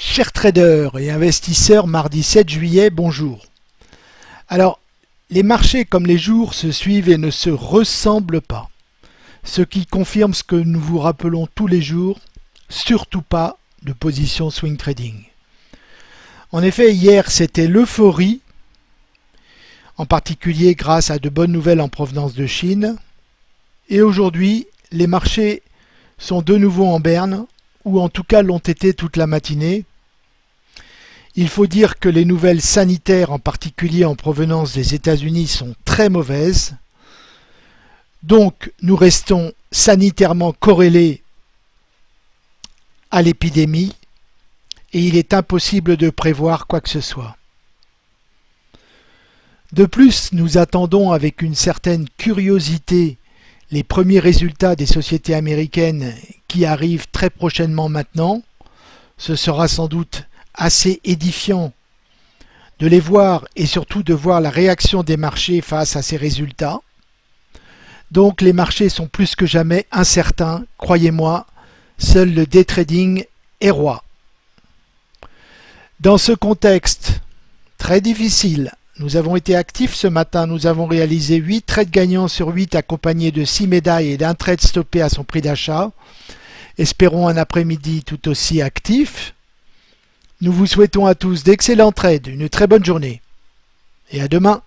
Chers traders et investisseurs, mardi 7 juillet, bonjour. Alors, les marchés comme les jours se suivent et ne se ressemblent pas. Ce qui confirme ce que nous vous rappelons tous les jours, surtout pas de position swing trading. En effet, hier c'était l'euphorie, en particulier grâce à de bonnes nouvelles en provenance de Chine. Et aujourd'hui, les marchés sont de nouveau en berne, ou en tout cas l'ont été toute la matinée. Il faut dire que les nouvelles sanitaires, en particulier en provenance des États-Unis, sont très mauvaises. Donc nous restons sanitairement corrélés à l'épidémie et il est impossible de prévoir quoi que ce soit. De plus, nous attendons avec une certaine curiosité les premiers résultats des sociétés américaines qui arrivent très prochainement maintenant. Ce sera sans doute assez édifiant de les voir et surtout de voir la réaction des marchés face à ces résultats. Donc les marchés sont plus que jamais incertains, croyez-moi, seul le day trading est roi. Dans ce contexte très difficile, nous avons été actifs ce matin, nous avons réalisé 8 trades gagnants sur 8 accompagnés de 6 médailles et d'un trade stoppé à son prix d'achat. Espérons un après-midi tout aussi actif. Nous vous souhaitons à tous d'excellents trades, une très bonne journée et à demain.